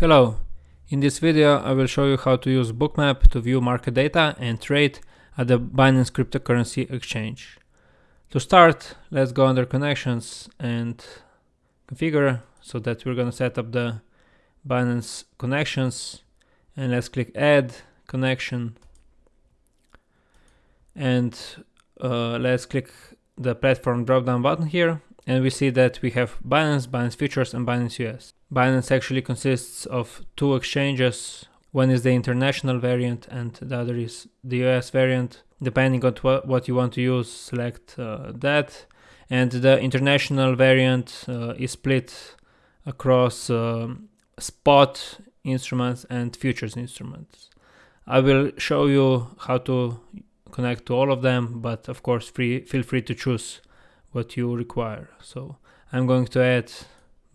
Hello, in this video I will show you how to use Bookmap to view market data and trade at the Binance cryptocurrency exchange. To start, let's go under connections and configure so that we're going to set up the Binance connections. And let's click add connection. And uh, let's click the platform drop down button here and we see that we have Binance, Binance Futures and Binance US. Binance actually consists of two exchanges. One is the international variant and the other is the US variant. Depending on what you want to use, select uh, that. And the international variant uh, is split across uh, spot instruments and futures instruments. I will show you how to connect to all of them, but of course free, feel free to choose what you require. So I'm going to add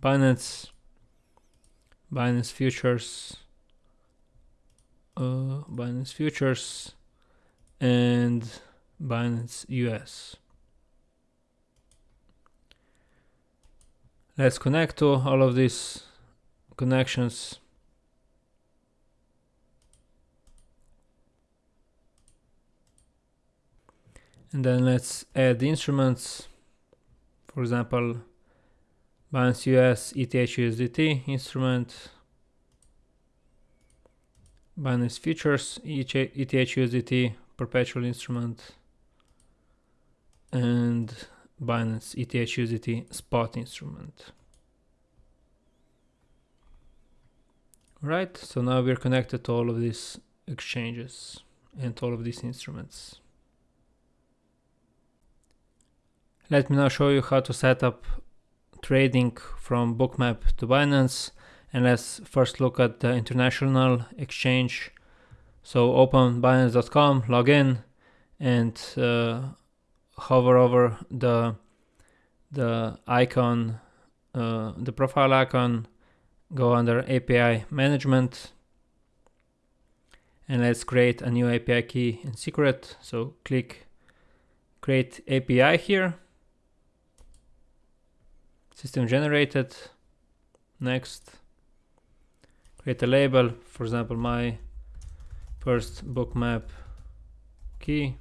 Binance, Binance Futures, uh, Binance Futures, and Binance US. Let's connect to all of these connections. And then let's add the instruments for example Binance US ETH USDT instrument Binance Futures ETH USDT perpetual instrument and Binance ETH USDT spot instrument. Right, so now we're connected to all of these exchanges and all of these instruments. Let me now show you how to set up trading from Bookmap to Binance and let's first look at the international exchange. So open binance.com, log in and uh, hover over the the icon, uh, the profile icon, go under API management and let's create a new API key in secret. So click create API here system generated. Next. Create a label for example my first bookmap key.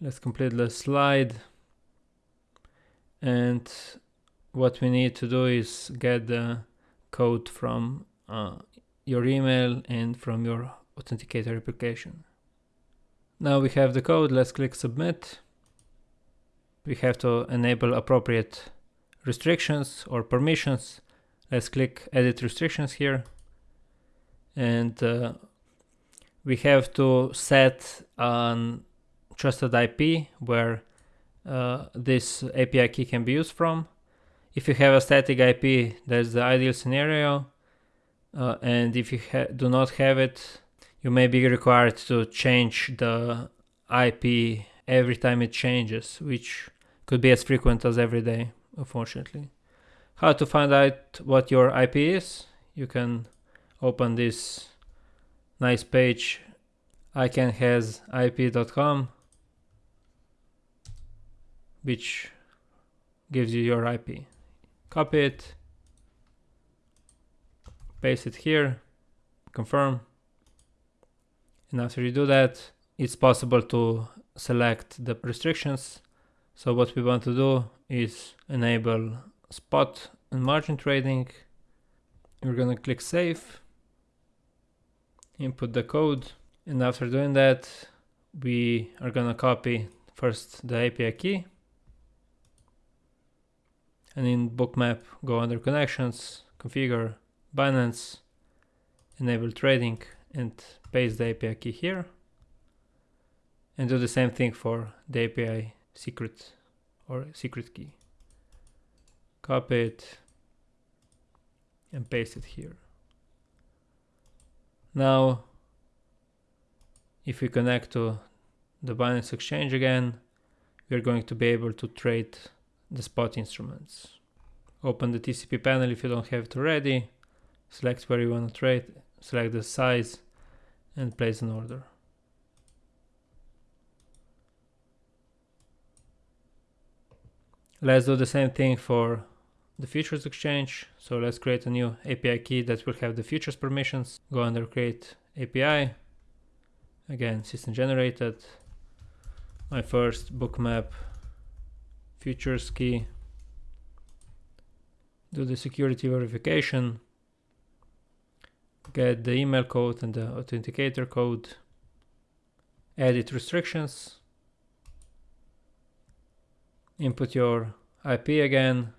Let's complete the slide. And what we need to do is get the code from uh, your email and from your authenticator application. Now we have the code. Let's click submit we have to enable appropriate restrictions or permissions. Let's click edit restrictions here. And uh, we have to set an trusted IP where uh, this API key can be used from. If you have a static IP, that's the ideal scenario. Uh, and if you do not have it, you may be required to change the IP every time it changes, which could be as frequent as every day, unfortunately. How to find out what your IP is? You can open this nice page icanhazip.com which gives you your IP. Copy it, paste it here, confirm. And after you do that, it's possible to select the restrictions so what we want to do is enable spot and margin trading. We're gonna click save, input the code, and after doing that, we are gonna copy first the API key, and in bookmap go under connections, configure Binance, enable trading, and paste the API key here, and do the same thing for the API secret or secret key. Copy it and paste it here. Now, if we connect to the Binance Exchange again, we're going to be able to trade the spot instruments. Open the TCP panel if you don't have it already, select where you want to trade, select the size and place an order. Let's do the same thing for the futures exchange. So let's create a new API key that will have the futures permissions. Go under create API. Again, system generated. My first bookmap futures key. Do the security verification. Get the email code and the authenticator code. Edit restrictions. Input your IP again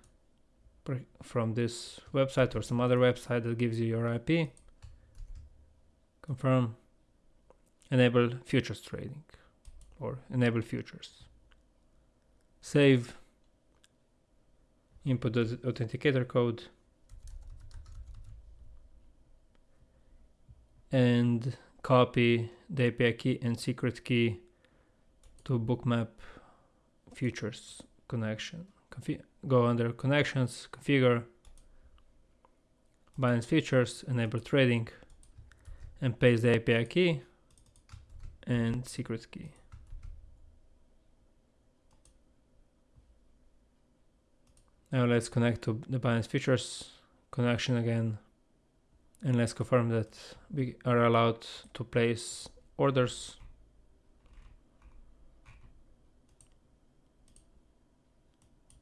from this website or some other website that gives you your IP. Confirm. Enable futures trading or enable futures. Save. Input the authenticator code. And copy the API key and secret key to bookmap futures connection. Confi go under connections, configure, Binance Futures, enable trading, and paste the API key and secret key. Now let's connect to the Binance Futures connection again and let's confirm that we are allowed to place orders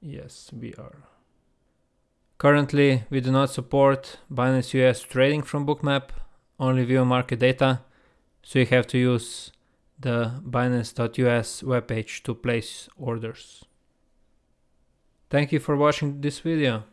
Yes, we are. Currently, we do not support Binance US trading from Bookmap, only view market data, so you have to use the Binance.us webpage to place orders. Thank you for watching this video.